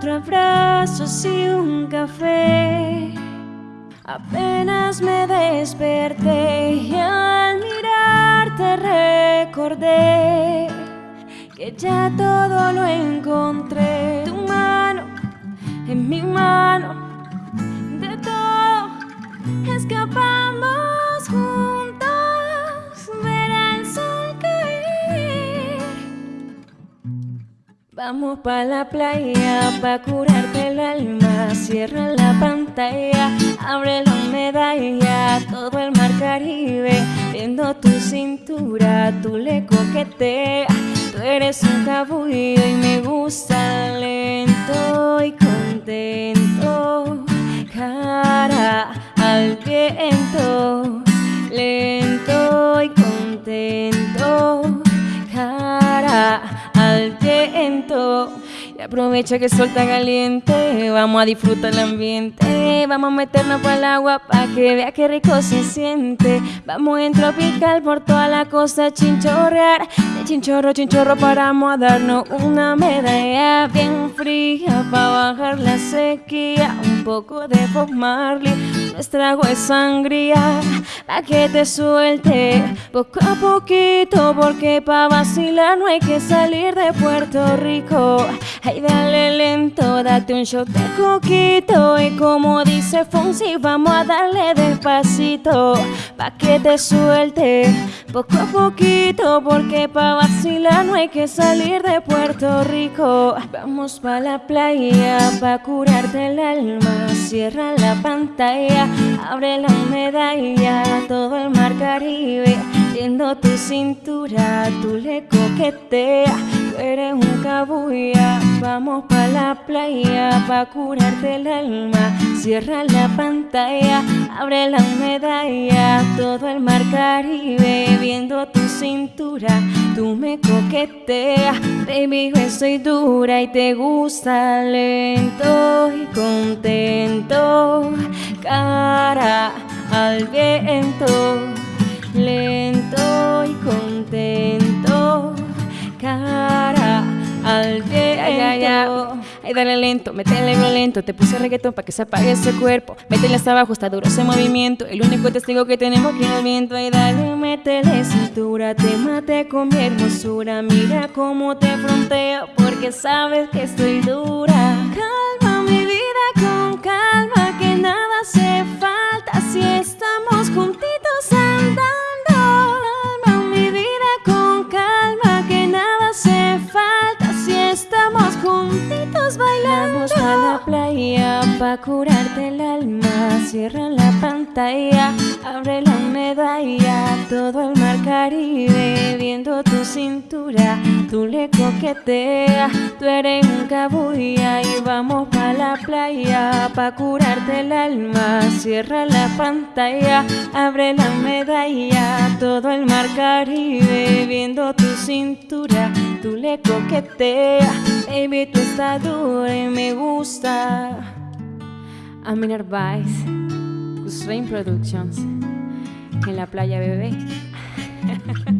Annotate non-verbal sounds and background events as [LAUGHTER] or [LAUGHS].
cuatro abrazos y un café. Apenas me desperté y al mirarte recordé que ya todo lo encontré. Tu mano en mi mano, de todo escapamos Vamos pa' la playa pa' curarte el alma, cierra la pantalla, abre la medalla, todo el mar Caribe, viendo tu cintura, tú le coqueteas. Tú eres un cabullo y me gusta lento y contento. Cara al viento, Aprovecha que está caliente, vamos a disfrutar el ambiente. Vamos a meternos para el agua pa' que vea qué rico se siente. Vamos en tropical por toda la costa chinchorrear chinchorro, chinchorro paramos a darnos una medalla bien fría Pa' bajar la sequía, un poco de Bob Marley Nuestra es sangría, pa' que te suelte Poco a poquito porque pa' vacilar no hay que salir de Puerto Rico. Ay, dale lento, date un shot de coquito. Y como dice Fonsi, vamos a darle despacito. Pa' que te suelte poco a poquito Porque no hay que salir de Puerto Rico. Vamos pa' la playa pa' curarte el alma. Cierra la pantalla, abre la medalla. Todo el mar Caribe viendo tu cintura, tú le coqueteas Tú eres un cabuya Vamos pa' la playa pa' curarte el alma. Cierra la pantalla, abre la medalla. Todo el mar Caribe tu cintura Tú me coqueteas, baby yo soy dura y te gusta lento Ay, dale lento, métele lento. Te puse reggaetón pa' que se apague ese cuerpo. Métele hasta abajo, está duro ese movimiento. El único testigo que tenemos aquí en el viento Ay, dale, métele cintura. Te mate con mi hermosura. Mira cómo te fronteo Porque sabes que estoy dura. Calma mi vida pa' curarte el alma. Cierra la pantalla, abre la medalla. Todo el mar Caribe viendo tu cintura. Tú le coqueteas, tú eres un cabuya Y vamos pa' la playa pa' curarte el alma. Cierra la pantalla, abre la medalla. Todo el mar Caribe viendo tu cintura. Tú le coqueteas, baby tú estás dura y me gusta Aminar Vice, Rain Productions En la playa bebé [LAUGHS]